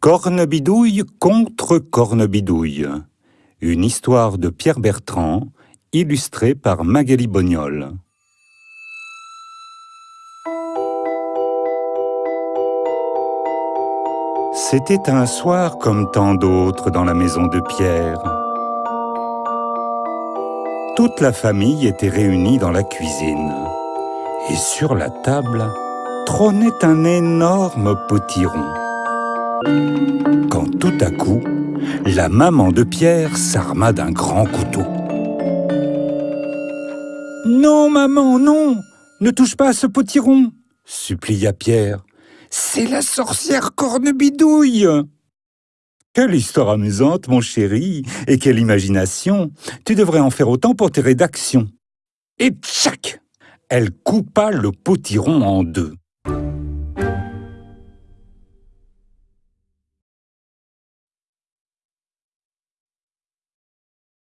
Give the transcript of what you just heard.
Cornebidouille contre Cornebidouille. Une histoire de Pierre Bertrand, illustrée par Magali Bognol. C'était un soir comme tant d'autres dans la maison de Pierre. Toute la famille était réunie dans la cuisine. Et sur la table trônait un énorme potiron. Quand tout à coup, la maman de Pierre s'arma d'un grand couteau. « Non, maman, non Ne touche pas à ce potiron !» supplia Pierre. « C'est la sorcière Cornebidouille !»« Quelle histoire amusante, mon chéri Et quelle imagination Tu devrais en faire autant pour tes rédactions !» Et tchac Elle coupa le potiron en deux.